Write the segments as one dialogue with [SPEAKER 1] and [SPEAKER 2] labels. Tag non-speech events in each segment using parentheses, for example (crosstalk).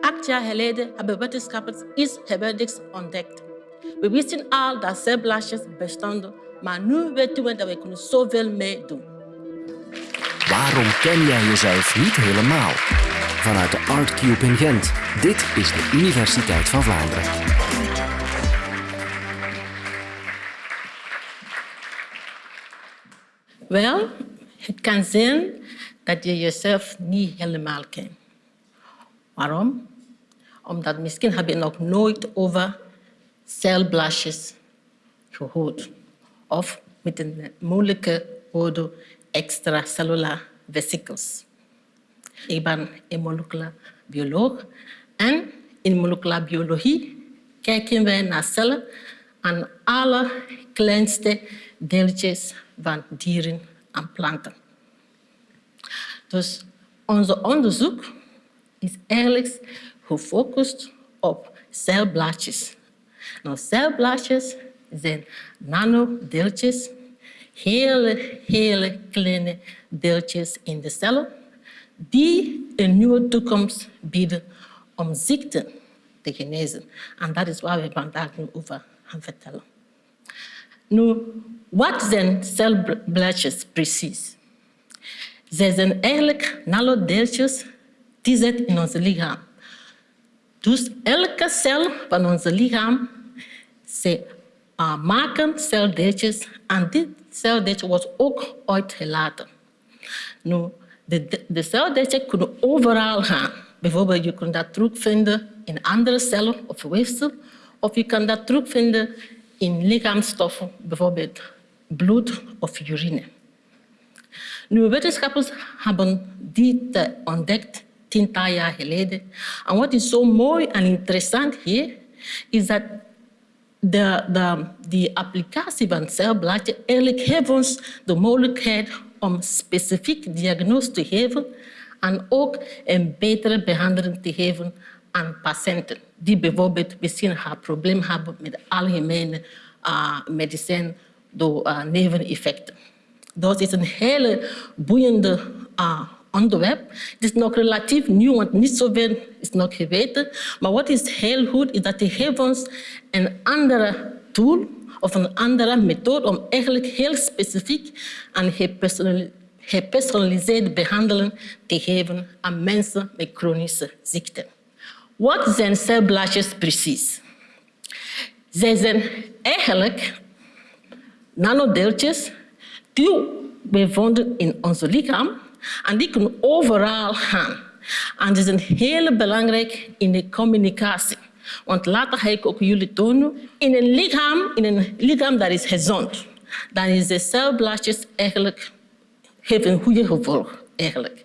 [SPEAKER 1] Acht jaar geleden hebben wetenschappers iets geweldigs ontdekt. We wisten al dat celblaasjes bestonden, maar nu weten we dat we kunnen zoveel mee doen.
[SPEAKER 2] Waarom ken jij jezelf niet helemaal? Vanuit de ArtCube in Gent. Dit is de Universiteit van Vlaanderen.
[SPEAKER 1] Wel, het kan zijn dat je jezelf niet helemaal kent. Waarom? Omdat misschien heb je nog nooit over celblaasjes gehoord. Of met een moeilijke woord extracellular vesicles. Ik ben een moleculair bioloog en in moleculaire biologie kijken wij naar cellen aan alle kleinste deeltjes van dieren en planten. Dus onze onderzoek is eigenlijk gefocust op celblaadjes. Nou, celblaadjes zijn nanodeeltjes, hele, hele kleine deeltjes in de cellen, die een nieuwe toekomst bieden om ziekten te genezen. En dat is waar we vandaag nu over gaan vertellen. Nu, wat zijn celblaadjes precies? Zij zijn eigenlijk nanodeeltjes die zitten in ons lichaam. Dus elke cel van ons lichaam, ze uh, maken celdeeltjes en dit celdeeltje wordt ook uitgelaten. Nu, de, de kunnen overal gaan. Bijvoorbeeld, je kunt dat terugvinden in andere cellen of weefsel, of je kan dat terugvinden in lichaamsstoffen, bijvoorbeeld bloed of urine. Nu, wetenschappers hebben dit ontdekt tiental jaar geleden. En wat is zo mooi en interessant hier, is dat de, de, die applicatie van celblaadje eigenlijk geeft ons de mogelijkheid om specifiek diagnose te geven en ook een betere behandeling te geven aan patiënten die bijvoorbeeld misschien een probleem hebben met algemene uh, medicijn door uh, neveneffecten. Dat is een hele boeiende uh, onderwerp. Het is nog relatief nieuw, want niet zoveel is nog geweten. Maar wat is heel goed, is dat geeft ons een andere tool of een andere methode om eigenlijk heel specifiek en gepersonaliseerde behandeling te geven aan mensen met chronische ziekten. Wat zijn celblaadjes precies? Zij zijn eigenlijk nanodeeltjes die we vonden in ons lichaam en die kunnen overal gaan. En is een hele belangrijk in de communicatie. Want later ga ik ook jullie tonen. In een lichaam, in een lichaam dat is gezond, dan is de celblaadjes eigenlijk geven een goede gevolg. Eigenlijk.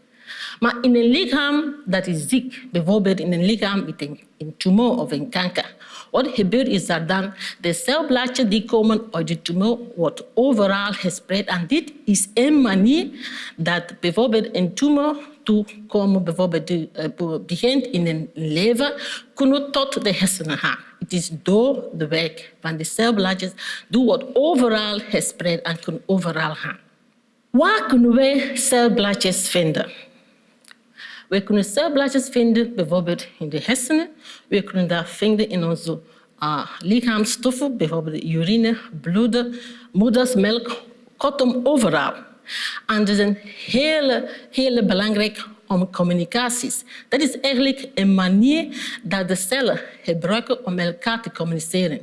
[SPEAKER 1] Maar in een lichaam dat is ziek, bijvoorbeeld in een lichaam met een, tumor of een kanker, wat gebeurt is dat dan de celblaadjes die komen uit de tumor wordt overal gespreid. En dit is een manier dat bijvoorbeeld een tumor toekomen, bijvoorbeeld uh, begint in een lever, kunnen tot de hersenen gaan. Het is door de weg van de celblaadjes, die wordt overal gespreid en kunnen overal gaan. Waar kunnen wij celblaadjes vinden? We kunnen celblaadjes vinden bijvoorbeeld in de hersenen. We kunnen dat vinden in onze uh, lichaamsstoffen, bijvoorbeeld urine, bloed, moedersmelk, kortom overal. En dat is een hele, belangrijk om communicaties. Dat is eigenlijk een manier dat de cellen gebruiken om elkaar te communiceren.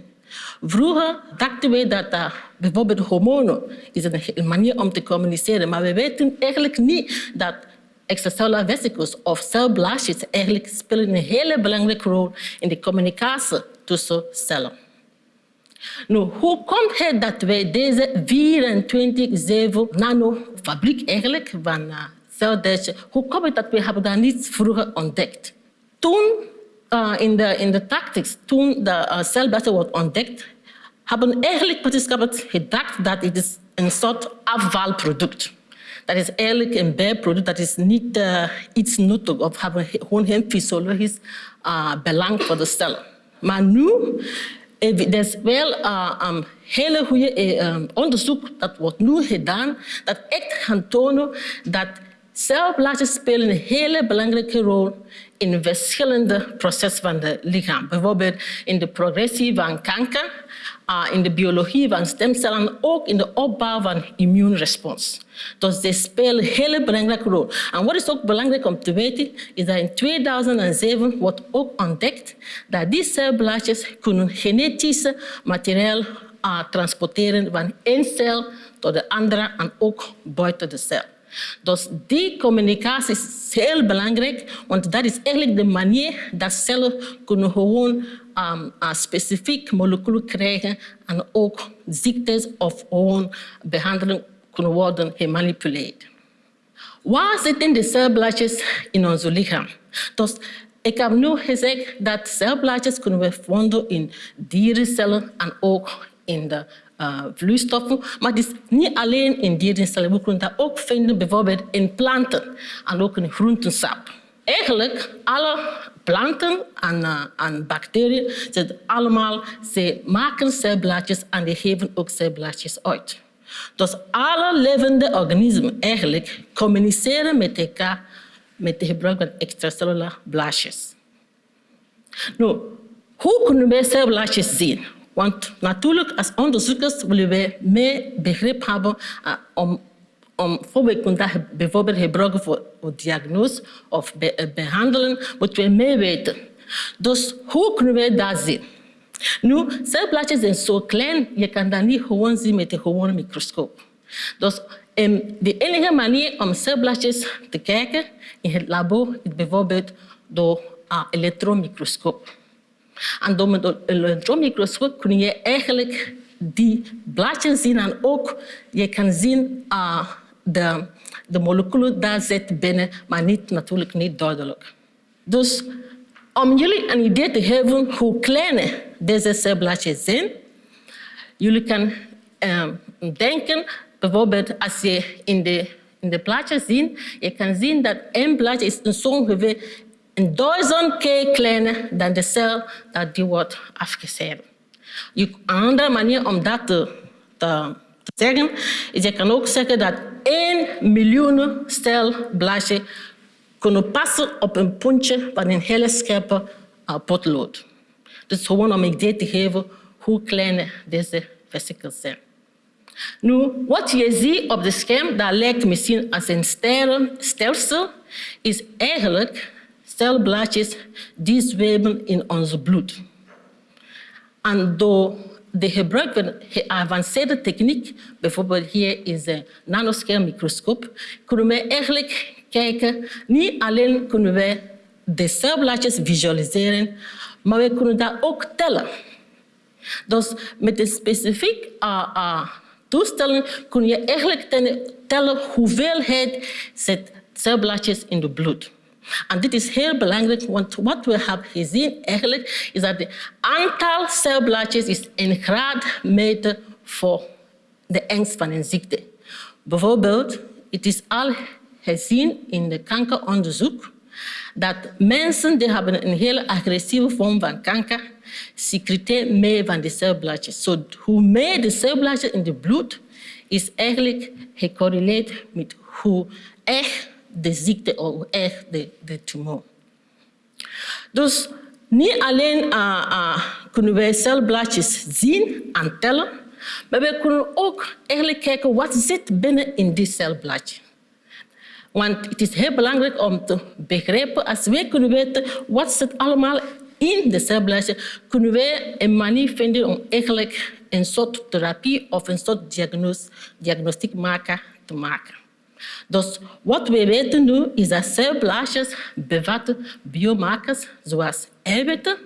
[SPEAKER 1] Vroeger dachten we dat uh, bijvoorbeeld hormonen is een manier om te communiceren, maar we weten eigenlijk niet dat extracellular vesicles of celblaasjes eigenlijk spelen een hele belangrijke rol in de communicatie tussen cellen. Nu, hoe komt het dat wij deze 24-7 nanofabriek eigenlijk van uh, celdeeltjes, hoe komt het dat we hebben dat niet vroeger ontdekt? Toen uh, in de, in de tactics, toen de uh, wordt ontdekt, hebben eigenlijk wetenschappers gedacht dat het is een soort afvalproduct dat is eigenlijk een bijproduct, dat is niet uh, iets nuttig of hebben gewoon geen fysiologisch uh, belang voor de cellen. Maar nu, er is wel uh, hele goede um, onderzoek dat wordt nu gedaan, dat echt gaat tonen dat celblaadjes spelen een hele belangrijke rol in verschillende processen van het lichaam. Bijvoorbeeld in de progressie van kanker, in de biologie van stemcellen, ook in de opbouw van immuunrespons. Dus die spelen een hele belangrijke rol. En wat is ook belangrijk om te weten, is dat in 2007 wordt ook ontdekt dat die celblaadjes kunnen genetisch materiaal uh, transporteren van één cel tot de andere en ook buiten de cel. Dus die communicatie is heel belangrijk, want dat is eigenlijk de manier dat cellen kunnen gewoon um, specifiek moleculen krijgen en ook ziektes of gewoon behandeling kunnen worden gemanipuleerd. Waar zitten de celblaadjes in ons lichaam? Dus ik heb nu gezegd dat celblaadjes kunnen we vinden in dierencellen en ook in de uh, vloeistoffen. Maar het is niet alleen in dierencellen. We kunnen dat ook vinden bijvoorbeeld in planten en ook in groentensap. Eigenlijk alle planten en, en bacteriën, allemaal, ze maken celblaadjes en die geven ook celblaadjes uit. Dus alle levende organismen eigenlijk communiceren met elkaar met het gebruik van extracellulaire blaadjes. Nou, hoe kunnen wij celblaadjes zien? Want natuurlijk, als onderzoekers willen wij meer begrip hebben uh, om, om bijvoorbeeld, bijvoorbeeld gebruiken voor, voor diagnose of be, uh, behandelen, moeten we meer weten. Dus hoe kunnen wij dat zien? Nu, celblaadjes zijn zo klein, je kan dat niet gewoon zien met een gewone microscoop. Dus um, de enige manier om celblaadjes te kijken in het labo is bijvoorbeeld door een uh, elektronmicroscoop. En door met een elektronmicroscoop kun je eigenlijk die blaadjes zien en ook je kan zien uh, de, de moleculen daar zitten binnen, maar niet, natuurlijk niet duidelijk. Dus om jullie een idee te geven hoe klein deze celblaadjes zijn, jullie kan uh, denken, bijvoorbeeld als je in de, in de plaatjes ziet, je kan zien dat één blaadje is zo ongeveer een duizend keer kleiner dan de cel die wordt afgesneden. Een andere manier om dat te, zeggen, is je kan ook zeggen dat 1 miljoen celblaadjes kunnen passen op een puntje van een hele scherpe uh, potlood. Dus gewoon om een idee te geven hoe klein deze vesicles zijn. Nu, wat je ziet op het scherm, dat lijkt misschien als een stelsel, is eigenlijk celblaadjes die zweven in ons bloed. En door de gebruik van geavanceerde techniek, bijvoorbeeld hier is een nanoschermmicroscoop, kunnen we eigenlijk kijken, niet alleen kunnen wij de celblaadjes visualiseren, maar we kunnen dat ook tellen. Dus met een specifiek uh, uh, kun je eigenlijk tellen hoeveelheid zit celblaadjes in het bloed. En dit is heel belangrijk, want wat we hebben gezien eigenlijk is dat het aantal celblaadjes is een graadmeter voor de angst van een ziekte. Bijvoorbeeld, het is al gezien in de kankeronderzoek dat mensen die hebben een hele agressieve vorm van kanker secreteren meer van de celblaadjes. So, hoe meer de celblaadjes in het bloed is eigenlijk gecorreleerd met hoe echt de ziekte of echt de, de tumor. Dus niet alleen uh, uh, kunnen wij celblaadjes zien en tellen, maar we kunnen ook eigenlijk kijken wat zit binnen in die celblaadje. Want het is heel belangrijk om te begrijpen, als wij kunnen weten wat zit allemaal in de celblaadje, kunnen wij een manier vinden om eigenlijk een soort therapie of een soort diagnose, diagnostiek maken te maken. Dus wat we weten nu is dat celblaadjes bevatten biomarkers zoals eiwitten,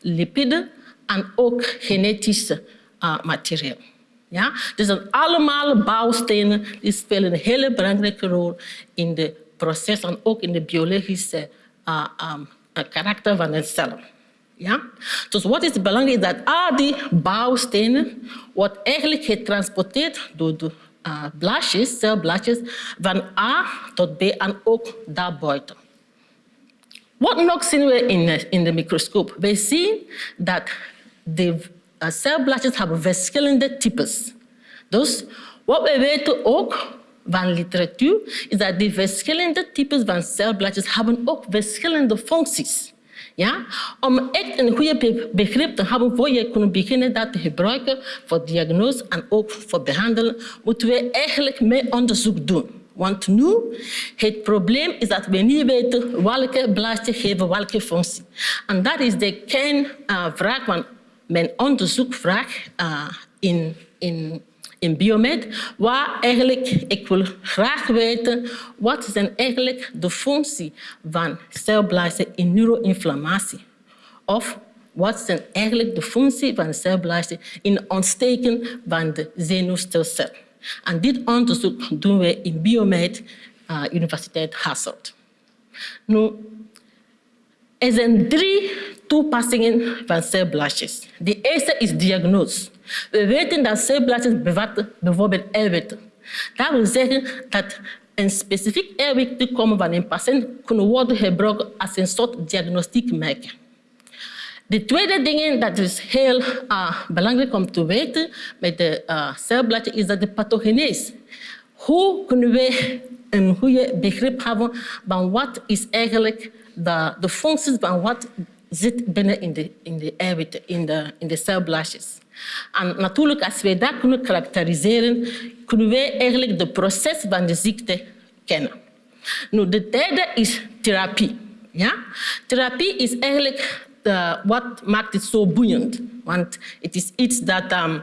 [SPEAKER 1] lipiden en ook genetische uh, materiaal. Ja? Dus allemaal bouwstenen die spelen een hele belangrijke rol in het proces en ook in de biologische uh, karakter van een cel. Ja? Dus wat is belangrijk dat al die bouwstenen wordt eigenlijk getransporteerd door de uh, blaadjes, celblaadjes, van A tot B en ook daarbuiten. Wat nog zien we in de, in de microscoop? We zien dat de uh, hebben verschillende types. Dus wat we weten ook van literatuur is dat die verschillende types van celblaadjes hebben ook verschillende functies. Ja? Om echt een goede begrip te hebben voor je kunt beginnen dat te gebruiken voor diagnose en ook voor behandelen, moeten we eigenlijk meer onderzoek doen. Want nu, het probleem is dat we niet weten welke blaadje geven welke functie. En dat is de kernvraag van mijn onderzoekvraag uh, in, in, in biomed, waar eigenlijk, ik wil graag weten, wat zijn eigenlijk de functie van celblazen in neuroinflammatie? Of wat zijn eigenlijk de functie van celblazen in ontsteken van de zenuwstelsel? En dit onderzoek doen we in Biomed, uh, Universiteit Hasselt. Nu, er zijn drie toepassingen van celblaasjes. De eerste is diagnose. We weten dat celblaasjes bevatten bijvoorbeeld eiwitten. Dat wil zeggen dat een specifiek eiwit van een patiënt kunnen worden gebruikt als een soort diagnostiek merk. De tweede ding dat is heel uh, belangrijk om te weten met de uh, is dat de pathogenese. Hoe kunnen we een goede begrip hebben van wat is eigenlijk de, de functies van wat zit binnen in de, in de eiwitten, in de, in de celblaadjes. En natuurlijk, als wij dat kunnen karakteriseren, kunnen wij eigenlijk het proces van de ziekte kennen. Nu, de derde is therapie. Ja? Therapie is eigenlijk uh, wat maakt het zo boeiend. Want het is iets dat um,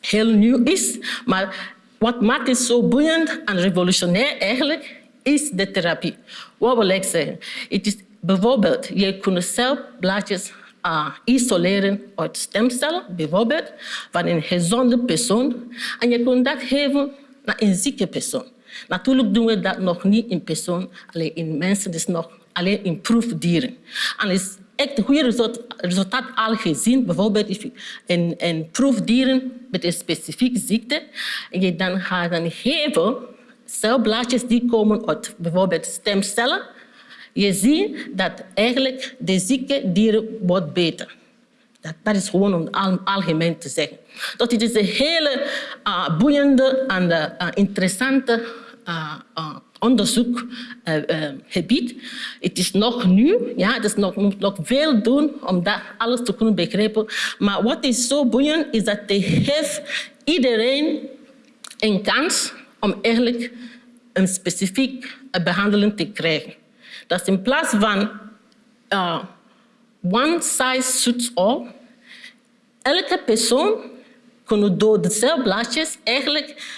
[SPEAKER 1] heel nieuw is, maar wat maakt het zo boeiend en revolutionair eigenlijk, is de therapie. Wat wil ik zeggen? Het is bijvoorbeeld, je kunt celblaadjes uh, isoleren uit stemcellen, bijvoorbeeld, van een gezonde persoon. En je kunt dat geven naar een zieke persoon. Natuurlijk doen we dat nog niet in persoon, alleen in mensen, dus nog alleen in proefdieren. En is echt goede resultaat al gezien. Bijvoorbeeld in, in proefdieren met een specifieke ziekte. En je dan gaat dan geven celblaadjes die komen uit bijvoorbeeld stemcellen. Je ziet dat eigenlijk de zieke dieren wordt beter. Dat, dat is gewoon om al, algemeen te zeggen. Dat het is een hele uh, boeiende en uh, interessante uh, onderzoekgebied. het is nog nieuw, ja, het nog, moet nog veel doen om dat alles te kunnen begrijpen. Maar wat is zo boeiend is dat het geeft iedereen een kans om eigenlijk een specifiek behandeling te krijgen. Dat in plaats van uh, one size suits all, elke persoon kan door de celblaadjes eigenlijk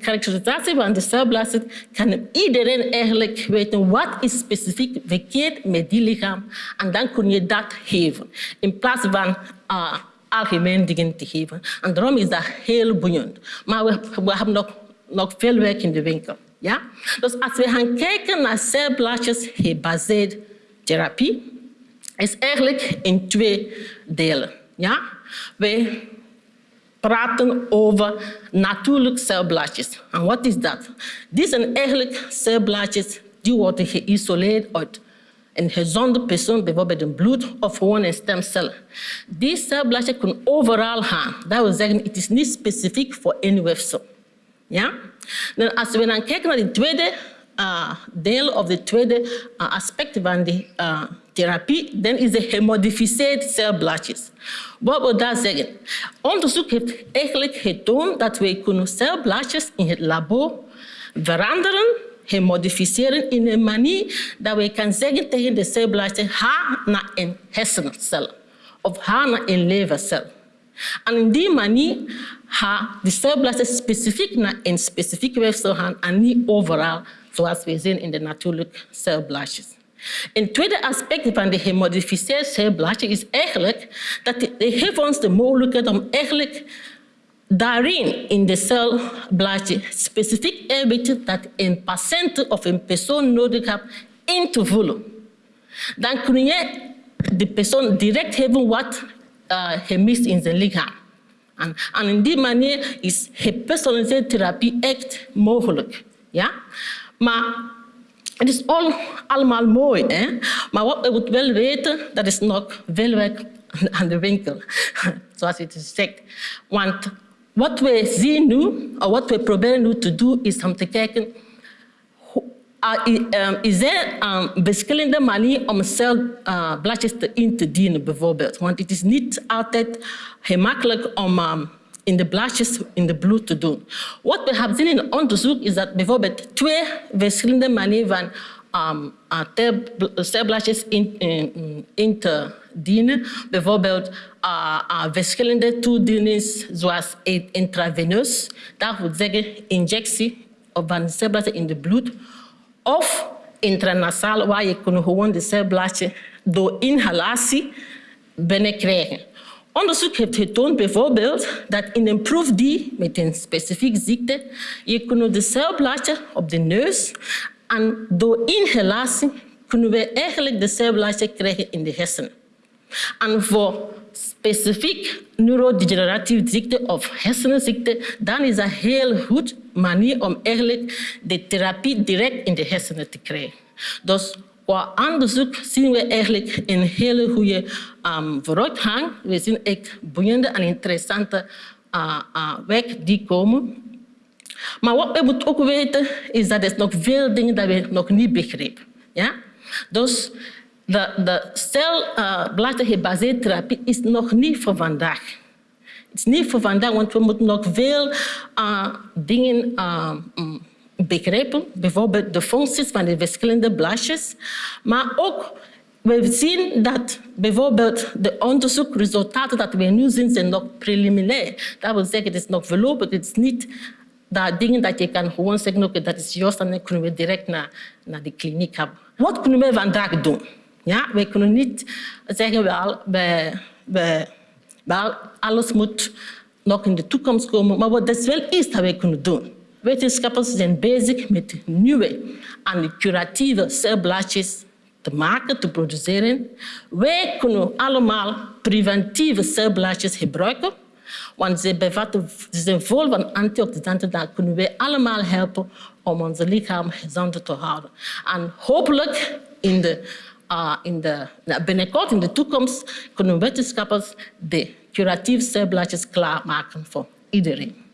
[SPEAKER 1] karakterisatie van de celblazen kan iedereen eigenlijk weten wat is specifiek verkeerd met die lichaam en dan kun je dat geven in plaats van uh, algemeen dingen te geven. En daarom is dat heel boeiend. Maar we, we hebben nog, nog veel werk in de winkel. Ja? Dus als we gaan kijken naar celblaadjes gebaseerd therapie, is eigenlijk in twee delen. Ja? We praten over natuurlijke celblaadjes. En wat is dat? Dit zijn eigenlijk celblaadjes die worden geïsoleerd uit een gezonde persoon, bijvoorbeeld een bloed of gewoon een stemcel. Die celblaadjes kunnen overal gaan. Dat wil zeggen, het is niet specifiek voor één weefsel. Ja? Dan als we dan kijken naar het tweede uh, deel of het tweede uh, aspect van die uh, therapie, dan is de gemodificeerde celblaadjes. Wat wil dat zeggen? Onderzoek heeft eigenlijk getoond dat we kunnen celblaadjes in het labo veranderen, gemodificeren in een manier dat we kan zeggen tegen de celblaadje ga naar een hersencel of ga naar een levercel. En in die manier gaan de celblaadjes specifiek naar een specifieke weefsel gaan en niet overal, zoals we zien in de natuurlijke celblaadjes. Een tweede aspect van de gemodificeerde celblaadje is eigenlijk dat het geeft ons de mogelijkheid om eigenlijk daarin in de celblaadje specifiek eiwitten dat een patiënt of een persoon nodig heeft in te vullen. Dan kun je de persoon direct geven wat uh, gemist in zijn lichaam. En, en in die manier is gepersonaliseerde therapie echt mogelijk. Ja? Maar het is al, allemaal mooi, hè? maar wat we moeten wel weten, dat is nog veel werk (laughs) aan de winkel, (laughs) zoals is zegt. Want wat wij zien nu, of wat we proberen nu te doen, is om te kijken is er um, verschillende manieren om celbladjes uh, in te dienen, bijvoorbeeld. Want het is niet altijd gemakkelijk om um, in de blaadjes in de bloed te doen. Wat we hebben gezien in onderzoek is dat bijvoorbeeld twee verschillende manieren van um, celbladjes in, in, in, te dienen. Bijvoorbeeld uh, uh, verschillende toedieningen zoals intraveneus, dat wil zeggen injectie van celbladjes in de bloed of intranasaal, waar je kunt gewoon de celbladje door inhalatie binnenkrijgen. Onderzoek heeft getoond bijvoorbeeld dat in een proef die met een specifieke ziekte, je kunt de celbladje op de neus en door inhalatie kunnen we eigenlijk de celbladje krijgen in de hersenen. En voor specifiek neurodegeneratieve ziekte of hersenziekte, dan is dat een heel goed manier om eigenlijk de therapie direct in de hersenen te krijgen. Dus qua onderzoek zien we eigenlijk een hele goede um, vooruitgang. We zien echt boeiende en interessante uh, werk die komen. Maar wat we moeten ook weten, is dat er nog veel dingen dat we nog niet begrijpen. Ja? Dus de, de celbladgebaseerde uh, therapie is nog niet voor vandaag. Het is niet voor vandaag, want we moeten nog veel uh, dingen uh, begrijpen. Bijvoorbeeld de functies van de verschillende blaadjes. Maar ook, we zien dat bijvoorbeeld de onderzoekresultaten dat we nu zien, zijn nog preliminair. Dat wil zeggen, het is nog voorlopig. Het is niet dat dingen dat je kan gewoon zeggen, dat is juist, en dan kunnen we direct naar, naar de kliniek hebben. Wat kunnen we vandaag doen? Ja, wij kunnen niet zeggen, wel, wij, wij, wel, alles moet nog in de toekomst komen. Maar wat is wel iets dat wij kunnen doen. Wetenschappers zijn bezig met nieuwe en curatieve celbladjes te maken, te produceren. Wij kunnen allemaal preventieve celbladjes gebruiken, want ze, bevatten, ze zijn vol van antioxidanten. Dan kunnen wij allemaal helpen om ons lichaam gezond te houden. En hopelijk in de uh, in de, binnenkort in de toekomst kunnen wetenschappers de curatieve celbladjes klaarmaken voor iedereen.